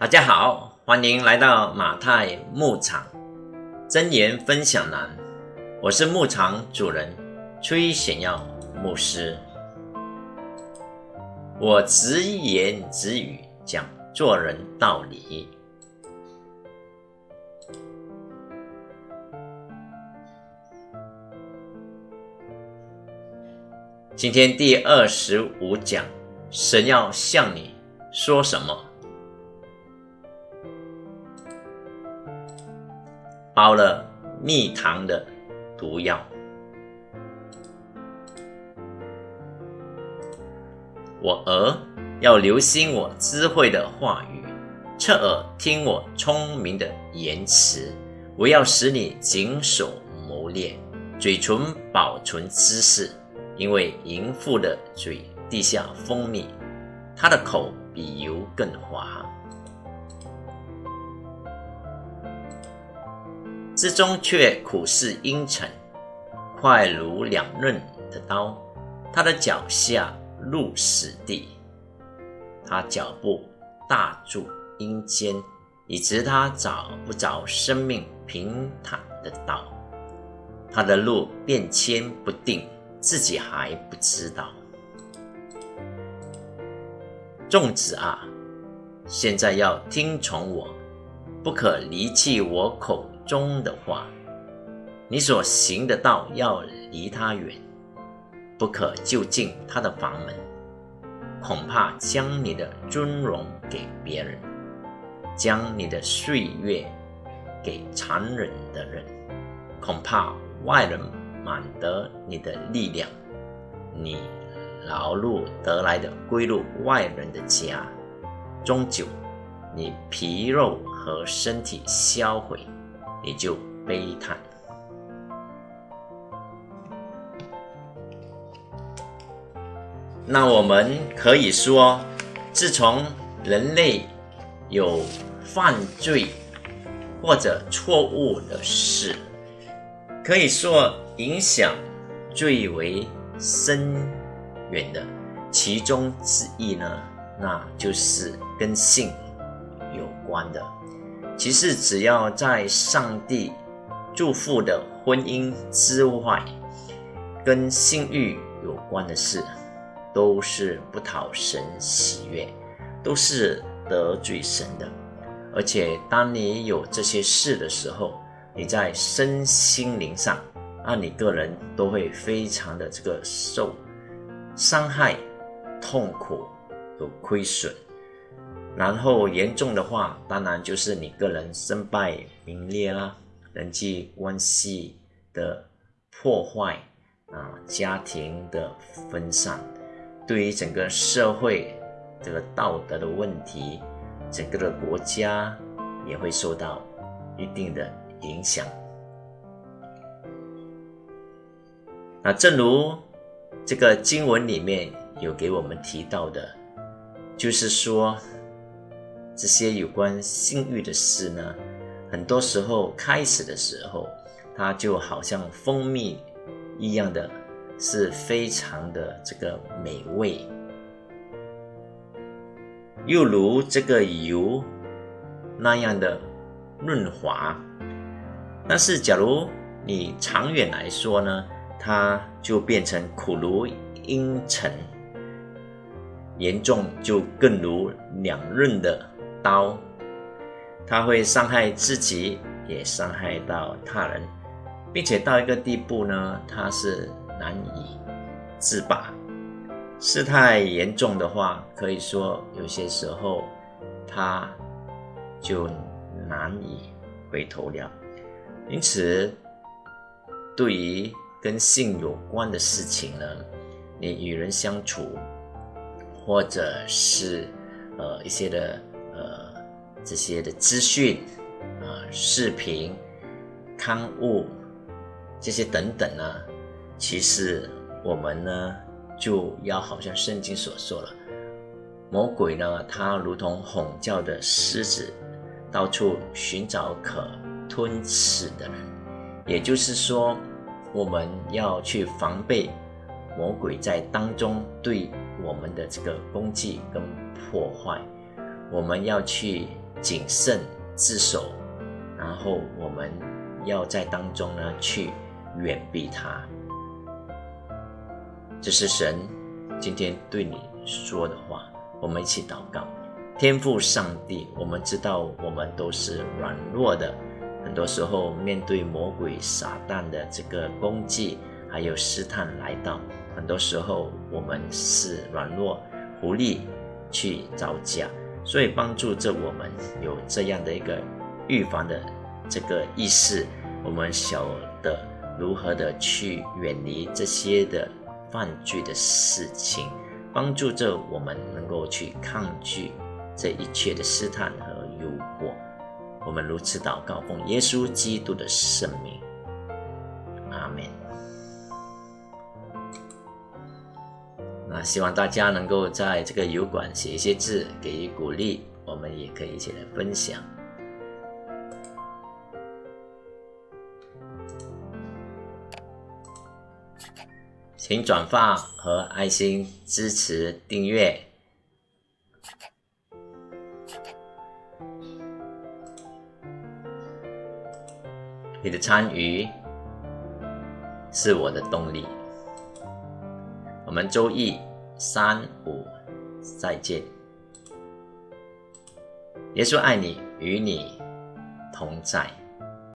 大家好，欢迎来到马太牧场真言分享栏。我是牧场主人崔显耀牧师。我直言直语讲做人道理。今天第二十五讲，神要向你说什么？包了蜜糖的毒药。我儿要留心我智慧的话语，侧耳听我聪明的言辞。我要使你谨守谋略，嘴唇保存知识，因为淫妇的嘴滴下蜂蜜，她的口比油更滑。之中却苦似阴沉，快如两刃的刀。他的脚下入死地，他脚步大住阴间，以致他找不着生命平坦的道。他的路变迁不定，自己还不知道。众子啊，现在要听从我，不可离弃我口。中的话，你所行的道要离他远，不可就近他的房门，恐怕将你的尊荣给别人，将你的岁月给残忍的人，恐怕外人满得你的力量，你劳碌得来的归入外人的家，终究你皮肉和身体销毁。你就悲叹。那我们可以说，自从人类有犯罪或者错误的事，可以说影响最为深远的其中之一呢，那就是跟性有关的。其实，只要在上帝祝福的婚姻之外，跟性欲有关的事，都是不讨神喜悦，都是得罪神的。而且，当你有这些事的时候，你在身心灵上，那你个人都会非常的这个受伤害、痛苦、和亏损。然后严重的话，当然就是你个人身败名裂啦，人际关系的破坏啊，家庭的分散，对于整个社会这个道德的问题，整个的国家也会受到一定的影响。那正如这个经文里面有给我们提到的，就是说。这些有关性欲的事呢，很多时候开始的时候，它就好像蜂蜜一样的，是非常的这个美味，又如这个油那样的润滑。但是，假如你长远来说呢，它就变成苦如阴沉，严重就更如两刃的。刀，他会伤害自己，也伤害到他人，并且到一个地步呢，他是难以自拔。事态严重的话，可以说有些时候，他就难以回头了。因此，对于跟性有关的事情呢，你与人相处，或者是呃一些的。这些的资讯啊、视频、刊物这些等等呢，其实我们呢就要好像圣经所说了，魔鬼呢，他如同吼叫的狮子，到处寻找可吞噬的人。也就是说，我们要去防备魔鬼在当中对我们的这个攻击跟破坏。我们要去谨慎自守，然后我们要在当中呢去远避他。这是神今天对你说的话，我们一起祷告。天父上帝，我们知道我们都是软弱的，很多时候面对魔鬼撒旦的这个攻击，还有试探来到，很多时候我们是软弱无力去招架，所以帮助着我们有这样的一个预防的这个意识，我们晓得如何的去远离这些的。犯罪的事情，帮助着我们能够去抗拒这一切的试探和诱惑。我们如此祷告，奉耶稣基督的圣名，希望大家能够在这个油管写一些字，给予鼓励。我们也可以一起来分享。请转发和爱心支持订阅。你的参与是我的动力。我们周一、三、五再见。耶稣爱你，与你同在。